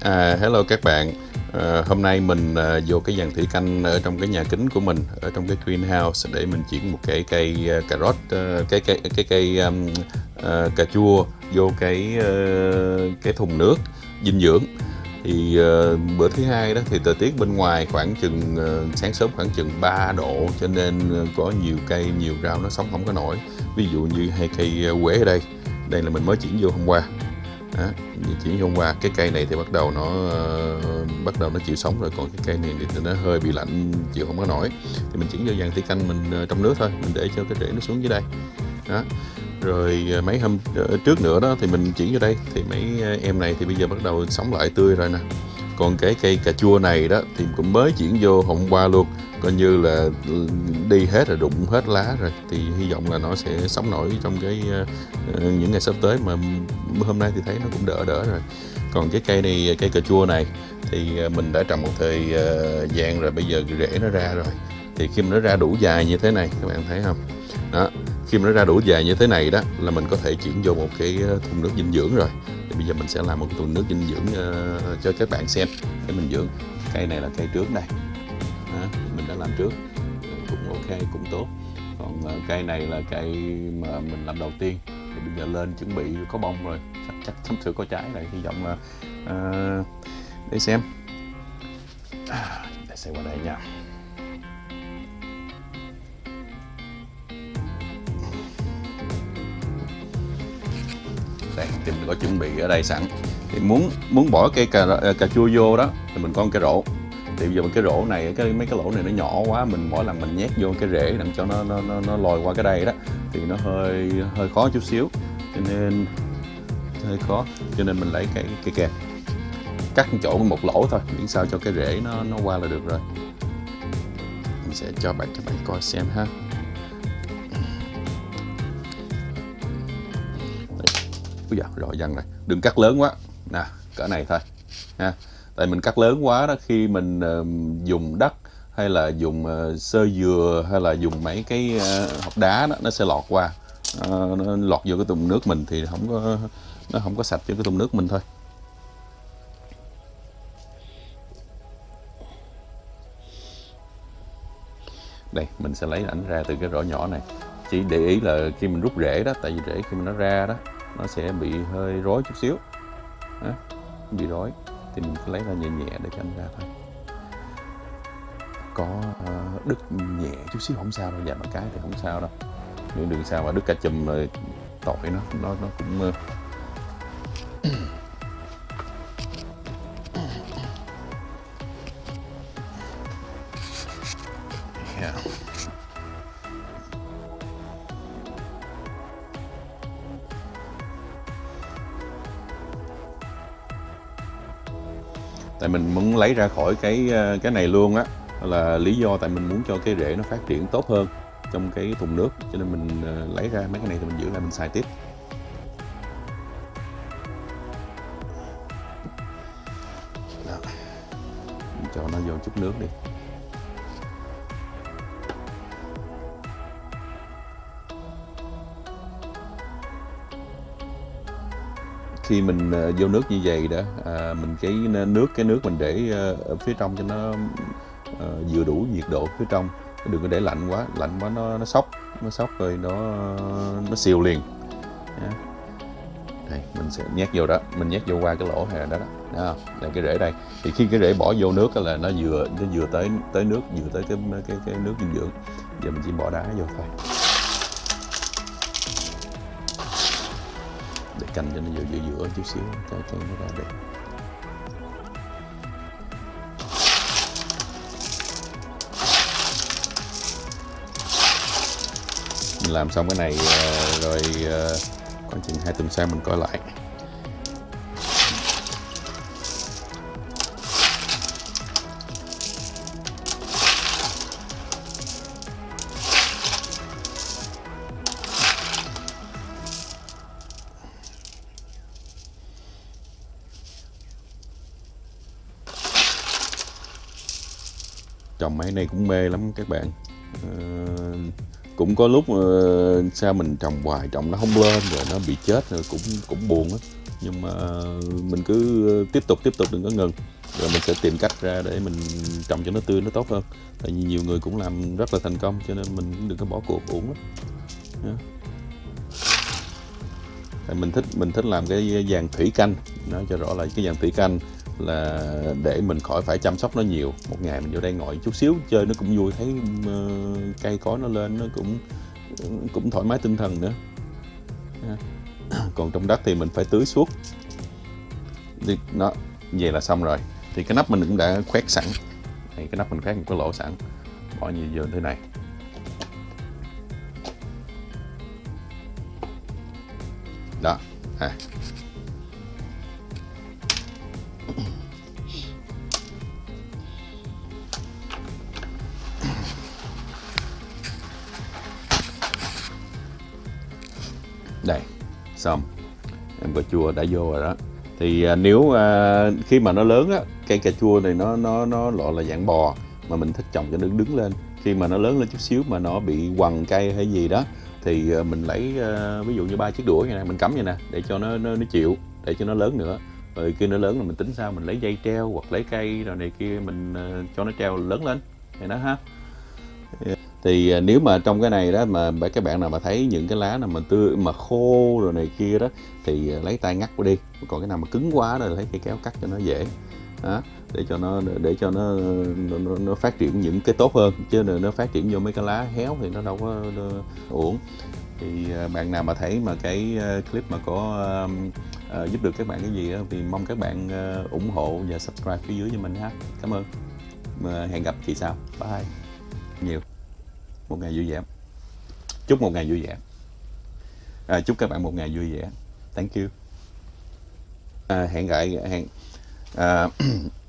À, hello các bạn. À, hôm nay mình à, vô cái dàn thủy canh ở trong cái nhà kính của mình ở trong cái greenhouse để mình chuyển một cái cây uh, cà rốt uh, cái cây cái cây um, uh, cà chua vô cái uh, cái thùng nước dinh dưỡng. Thì uh, bữa thứ hai đó thì thời tiết bên ngoài khoảng chừng uh, sáng sớm khoảng chừng 3 độ cho nên uh, có nhiều cây nhiều rau nó sống không có nổi. Ví dụ như hai cây quế ở đây. Đây là mình mới chuyển vô hôm qua đó, chuyển hôm qua. Cái cây này thì bắt đầu nó uh, bắt đầu nó chịu sống rồi. Còn cái cây này thì nó hơi bị lạnh chịu không có nổi. Thì mình chuyển vô dàn thủy canh mình uh, trong nước thôi. Mình để cho cái rễ nó xuống dưới đây. Đó. Rồi ờ, mấy hôm trước nữa đó thì mình chuyển vô đây. Thì mấy em này thì bây giờ bắt đầu sống lại tươi rồi nè. Còn cái cây cà chua này đó thì cũng mới chuyển vô hôm qua luôn coi như là đi hết rồi, đụng hết lá rồi, thì hy vọng là nó sẽ sống nổi trong cái ờ, ờ, những ngày sắp tới mà hôm nay thì thấy nó cũng đỡ đỡ rồi. Còn cái cây này, cây cà chua này thì ờ, mình đã trồng một thời gian rồi, bây giờ rễ nó ra rồi. Thì khi mà nó ra đủ dài như thế này, các bạn thấy không? Đó, khi mà nó ra đủ dài như thế này đó là mình có thể chuyển vô một cái thùng nước dinh dưỡng rồi. Thì bây giờ mình sẽ làm một thùng nước dinh dưỡng cho các bạn xem, để mình dưỡng. Cây này là cây trước đây mình đã làm trước. Cũng ok cũng tốt. Còn uh, cây này là cây mà mình làm đầu tiên. Thì bây giờ lên chuẩn bị có bông rồi. Chắc chắc sắp sửa có trái này hy vọng là uh, để xem. À, để xem qua đây nha. Đây thì mình có chuẩn bị ở đây sẵn. Thì muốn muốn bỏ cây cà, ờ, cà chua vô đó thì mình có một cái rổ thì bây giờ cái rổ này cái mấy cái lỗ này nó nhỏ quá mình mỗi lần mình nhét vô cái rễ làm cho nó nó nó, nó lòi qua cái đây đó thì nó hơi hơi khó chút xíu. Cho nên hơi khó. Cho nên mình lấy cái cái kẹp. Cắt chỗ một lỗ thôi miễn sao cho cái rễ nó nó qua là được rồi. Mình sẽ cho bạn các bạn coi xem ha. Đấy. Úi dạ, rồi dần rồi. Đừng cắt lớn quá. Nè cỡ này thôi. Ha tại mình cắt lớn quá đó khi mình uh, dùng đất hay là dùng uh, sơ dừa hay là dùng mấy cái uh, hộp đá đó nó sẽ lọt qua. Uh, nó lọt vô cái thùng nước mình thì không có nó không có sạch cho cái thùng nước mình thôi. Đây mình sẽ lấy ảnh ra từ cái rổ nhỏ này. Chỉ để ý là khi mình rút rễ đó tại vì rễ khi mình nó ra đó nó sẽ bị hơi rối chút xíu. Đó, bị rối thì mình cứ lấy ra nhẹ nhẹ để cho anh ra thôi. Có ờ, đứt nhẹ chút xíu không sao đâu dạ một cái thì không sao đâu. Nếu đừng sao mà đứt cả chùm rồi tội nó nó nó cũng ờ. yeah. Tại mình muốn lấy ra khỏi cái ờ, cái này luôn á. Là lý do tại mình muốn cho cái rễ nó phát triển tốt hơn trong cái thùng nước. Cho nên mình ờ, lấy ra mấy cái này thì mình giữ lại mình xài tiếp. Đó. cho nó vô chút nước đi. Khi mình ờ, vô nước như vậy đó à, mình cái nước cái nước mình để ờ, ở phía trong cho nó à, vừa đủ nhiệt độ phía trong. Đừng có để lạnh quá lạnh quá nó nó sốc nó sốc rồi nó nó siêu liền. Yeah. đây mình sẽ nhét vô đó mình nhét vô qua cái lỗ này đó đó đó đây cái rễ đây. Thì khi cái rễ bỏ vô nước là nó vừa nó vừa tới tới nước vừa tới cái cái cái nước dinh dưỡng. Giờ mình chỉ bỏ đá vô thôi. Cành cho nó vừa giữa giữa chút xíu cho cho nó ra đẹp mình làm xong cái này ờ, rồi ờ, khoảng chừng hai tuần sau mình coi lại. Trồng mấy này cũng mê lắm các bạn. À, cũng có lúc uh, sao mình trồng hoài trồng nó không lên rồi nó bị chết rồi cũng cũng buồn á. Nhưng mà mình cứ tiếp tục tiếp tục đừng có ngừng. Rồi mình sẽ tìm cách ra để mình trồng cho nó tươi nó tốt hơn. Tại vì nhiều người cũng làm rất là thành công cho nên mình cũng đừng có bỏ cuộc uổng lắm. Tại mình thích mình thích làm cái dàn thủy canh. Nói cho rõ là cái dàn thủy canh là để mình khỏi phải chăm sóc nó nhiều. Một ngày mình vô đây ngồi chút xíu, chơi nó cũng vui, thấy ờ, cây cối nó lên, nó cũng cũng thoải mái tinh thần nữa. À, còn trong đất thì mình phải tưới suốt. Thì nó, vậy là xong rồi. Thì cái nắp mình cũng đã khoét sẵn. Cái nắp mình khoét một cái lỗ sẵn. Bỏ như vô thế này. Xong em cà chua đã vô rồi đó. Thì à, nếu à, khi mà nó lớn á cây cà chua này nó nó nó loại là dạng bò mà mình thích trồng cho nó đứng lên. Khi mà nó lớn lên chút xíu mà nó bị quằn cây hay gì đó thì à, mình lấy à, ví dụ như ba chiếc đũa như này mình cắm như nè để cho nó nó, nó chịu để cho nó lớn nữa. Rồi khi nó lớn rồi mình tính sao? Mình lấy dây treo hoặc lấy cây rồi này kia mình à, cho nó treo lớn lên. Thì nó ha thì à, nếu mà trong cái này đó mà các bạn nào mà thấy những cái lá nào mà tươi mà khô rồi này kia đó thì à, lấy tay ngắt qua đi. Còn cái nào mà cứng quá rồi lấy cây kéo cắt cho nó dễ. Đó, để cho nó để cho nó nó, nó, nó phát triển những cái tốt hơn. Chứ nó phát triển vô mấy cái lá héo thì nó đâu có nó, uổng. Thì à, bạn nào mà thấy mà cái clip mà có à, uh, giúp được các bạn cái gì đó, thì mong các bạn uh, ủng hộ và subscribe phía dưới cho mình ha. Cảm ơn. Mà hẹn gặp kỳ sau. Bye. Nhiều một ngày vui vẻ. Chúc một ngày vui vẻ. À, chúc các bạn một ngày vui vẻ. Thank you. À, hẹn gặp hẹn à,